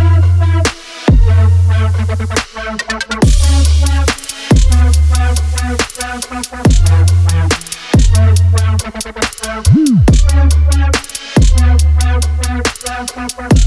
Bye. Thank